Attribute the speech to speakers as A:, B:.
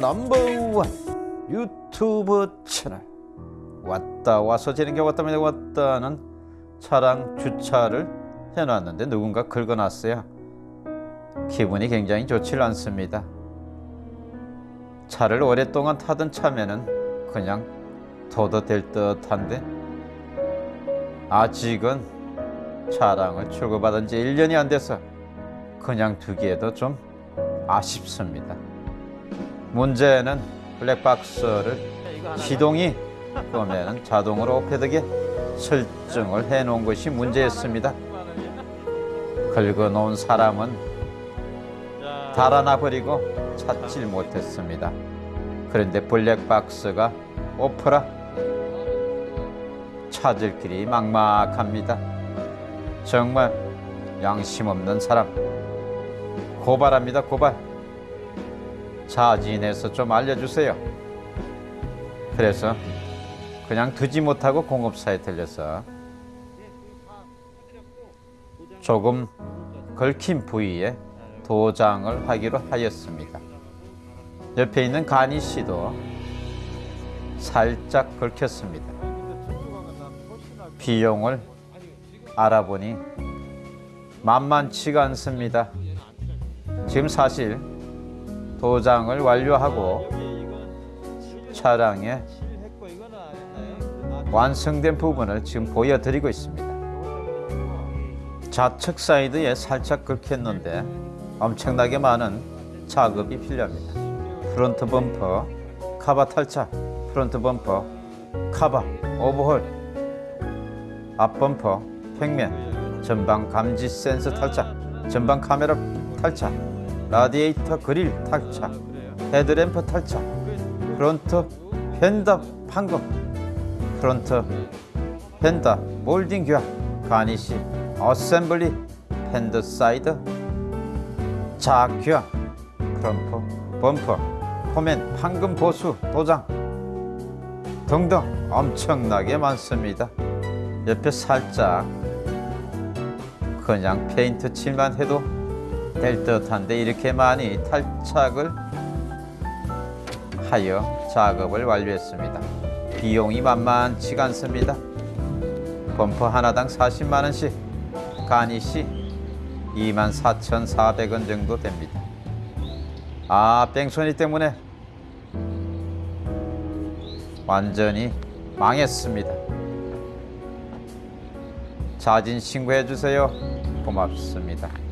A: 넘버원 유튜브 채널 왔다 와서 지는 게 왔다면 왔다는 차량 주차를 해놨는데 누군가 긁어놨어요. 기분이 굉장히 좋질 않습니다. 차를 오랫동안 타던 차면은 그냥 둬도 될 듯한데 아직은 차량을 출고받은 지 1년이 안 돼서 그냥 두기에도 좀 아쉽습니다. 문제는 블랙박스를 시동이 끄면은 자동으로 패드에 설정을 해놓은 것이 문제였습니다. 긁어놓은 사람은 달아나 버리고 찾질 못했습니다. 그런데 블랙박스가 오프라 찾을 길이 막막합니다. 정말 양심 없는 사람 고발합니다. 고발. 자진해서 좀 알려주세요. 그래서 그냥 두지 못하고 공업사에 들려서 조금 긁힌 부위에 도장을 하기로 하였습니다. 옆에 있는 간이 씨도 살짝 긁혔습니다. 비용을 알아보니 만만치가 않습니다. 지금 사실 도장을 완료하고 차량의 완성된 부분을 지금 보여드리고 있습니다. 좌측 사이드에 살짝 긁혔는데 엄청나게 많은 작업이 필요합니다. 프론트 범퍼 카바 탈착, 프론트 범퍼 카바 오버홀, 앞 범퍼 평면, 전방 감지 센서 탈착, 전방 카메라 탈착, 라디에이터 그릴 탈착, 헤드램프 탈착, 프론트 펜더 판금, 프론트 펜더 몰딩 교환, 가니시 어셈블리, 펜더 사이드 자 교환, 프럼퍼, 범퍼, 포맨, 판금 보수, 도장 등등 엄청나게 많습니다. 옆에 살짝 그냥 페인트 칠만 해도 될 듯한데 이렇게 많이 탈착을 하여 작업을 완료했습니다. 비용이 만만치가 않습니다. 범퍼 하나당 40만 원씩 가니시 24,400원 정도 됩니다. 아, 뺑소니 때문에 완전히 망했습니다. 자진 신고해 주세요. 고맙습니다.